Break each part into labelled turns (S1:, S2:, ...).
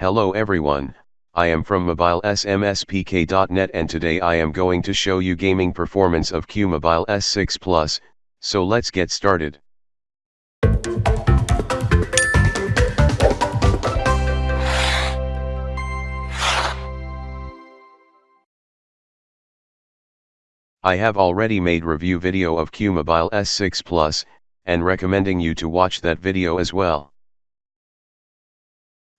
S1: Hello everyone, I am from mobilesmspk.net and today I am going to show you gaming performance of QMobile S6 Plus, so let's get started. I have already made review video of QMobile S6 Plus, and recommending you to watch that video as well.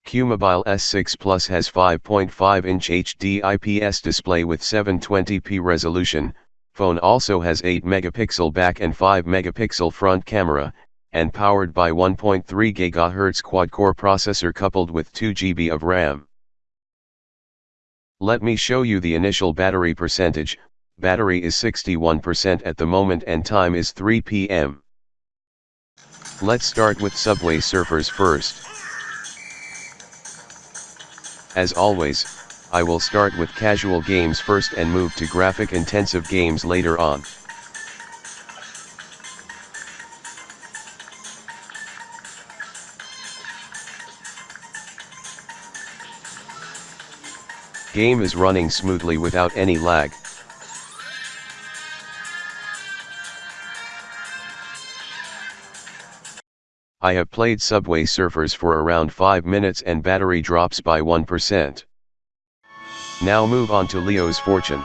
S1: QMobile S6 Plus has 5.5-inch HD IPS display with 720p resolution, phone also has 8 megapixel back and 5 megapixel front camera, and powered by 1.3 GHz quad-core processor coupled with 2 GB of RAM. Let me show you the initial battery percentage, battery is 61% at the moment and time is 3 pm. Let's start with Subway Surfers first. As always, I will start with casual games first and move to graphic intensive games later on. Game is running smoothly without any lag. I have played Subway Surfers for around 5 minutes and battery drops by 1%. Now move on to Leo's Fortune.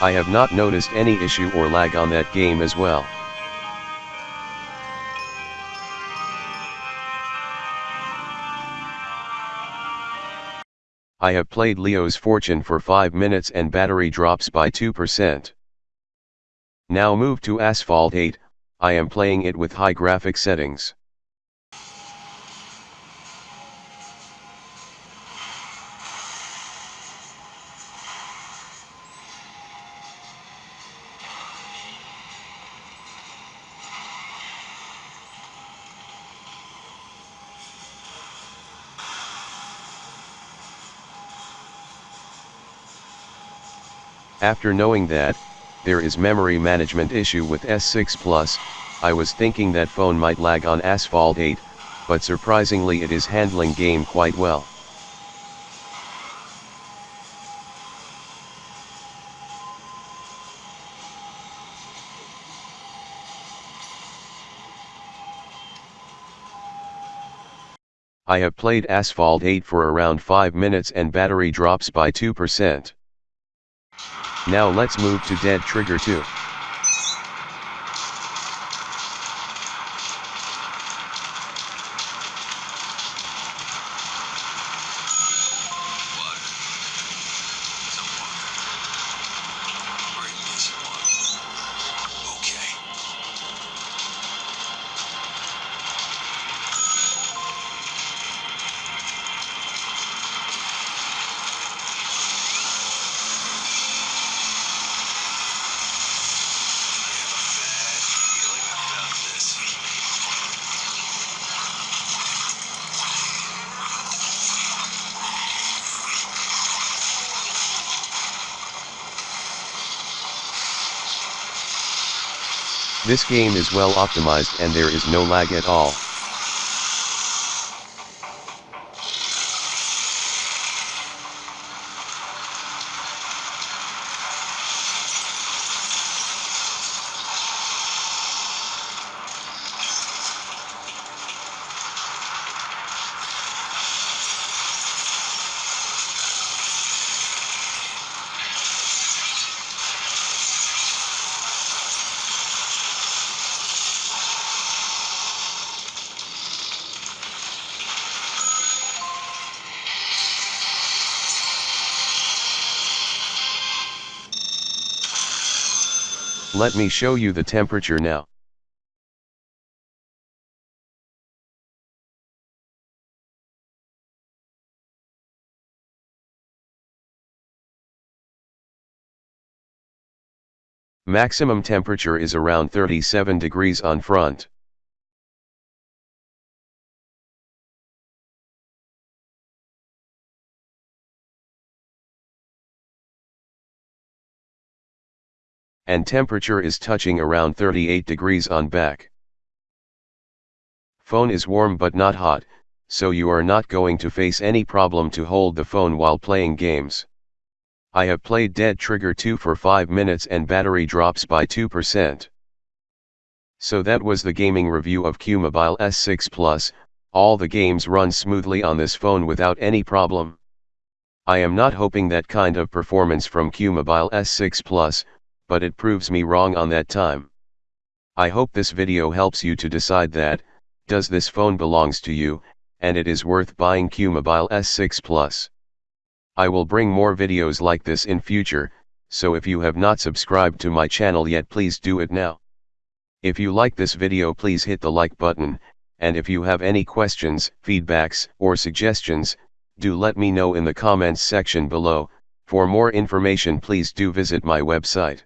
S1: I have not noticed any issue or lag on that game as well. I have played Leo's Fortune for 5 minutes and battery drops by 2%. Now move to Asphalt 8, I am playing it with high graphic settings. After knowing that, there is memory management issue with S6 Plus, I was thinking that phone might lag on Asphalt 8, but surprisingly it is handling game quite well. I have played Asphalt 8 for around 5 minutes and battery drops by 2%. Now let's move to Dead Trigger 2. This game is well optimized and there is no lag at all. Let me show you the temperature now. Maximum temperature is around 37 degrees on front. And temperature is touching around 38 degrees on back. Phone is warm but not hot, so you are not going to face any problem to hold the phone while playing games. I have played Dead Trigger 2 for 5 minutes and battery drops by 2%. So that was the gaming review of QMobile S6 Plus, all the games run smoothly on this phone without any problem. I am not hoping that kind of performance from QMobile S6 Plus, but it proves me wrong on that time. I hope this video helps you to decide that, does this phone belongs to you, and it is worth buying QMobile S6 Plus. I will bring more videos like this in future, so if you have not subscribed to my channel yet please do it now. If you like this video please hit the like button, and if you have any questions, feedbacks, or suggestions, do let me know in the comments section below, for more information please do visit my website.